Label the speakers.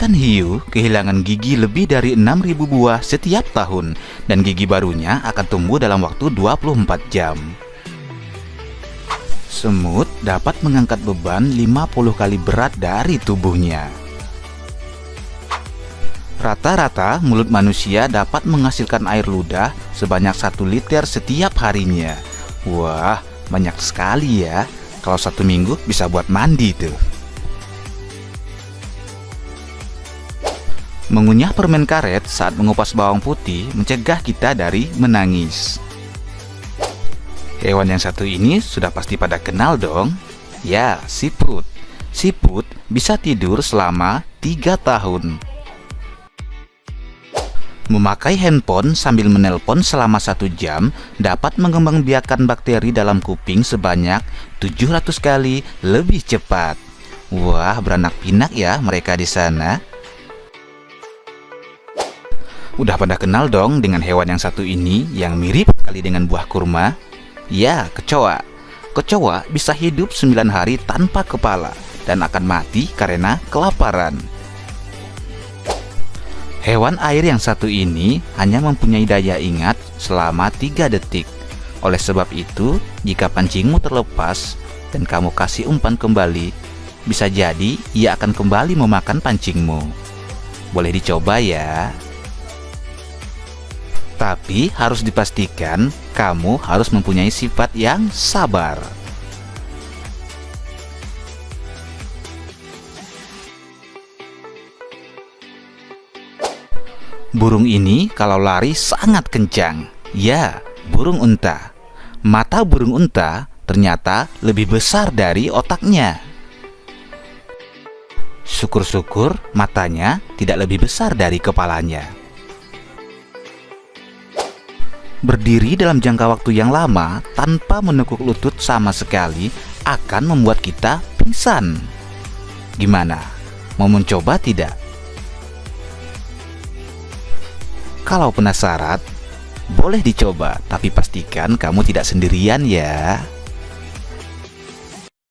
Speaker 1: Ikan hiu kehilangan gigi lebih dari 6.000 buah setiap tahun dan gigi barunya akan tumbuh dalam waktu 24 jam. Semut dapat mengangkat beban 50 kali berat dari tubuhnya. Rata-rata mulut manusia dapat menghasilkan air ludah sebanyak 1 liter setiap harinya. Wah, banyak sekali ya. Kalau satu minggu bisa buat mandi tuh. Mengunyah permen karet saat mengupas bawang putih mencegah kita dari menangis. Hewan yang satu ini sudah pasti pada kenal dong. Ya, siput. Siput bisa tidur selama 3 tahun. Memakai handphone sambil menelpon selama satu jam dapat mengembangbiakan bakteri dalam kuping sebanyak 700 kali lebih cepat. Wah, beranak pinak ya mereka di sana. Udah pada kenal dong dengan hewan yang satu ini yang mirip sekali dengan buah kurma? Ya, kecoa. Kecoa bisa hidup 9 hari tanpa kepala dan akan mati karena kelaparan. Hewan air yang satu ini hanya mempunyai daya ingat selama 3 detik. Oleh sebab itu, jika pancingmu terlepas dan kamu kasih umpan kembali, bisa jadi ia akan kembali memakan pancingmu. Boleh dicoba ya. Tapi harus dipastikan kamu harus mempunyai sifat yang sabar. Burung ini kalau lari sangat kencang. Ya, burung unta. Mata burung unta ternyata lebih besar dari otaknya. Syukur-syukur matanya tidak lebih besar dari kepalanya. Berdiri dalam jangka waktu yang lama tanpa menekuk lutut sama sekali akan membuat kita pingsan. Gimana? Mau mencoba tidak? Kalau penasaran, boleh dicoba, tapi pastikan kamu tidak sendirian ya.